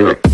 Yeah.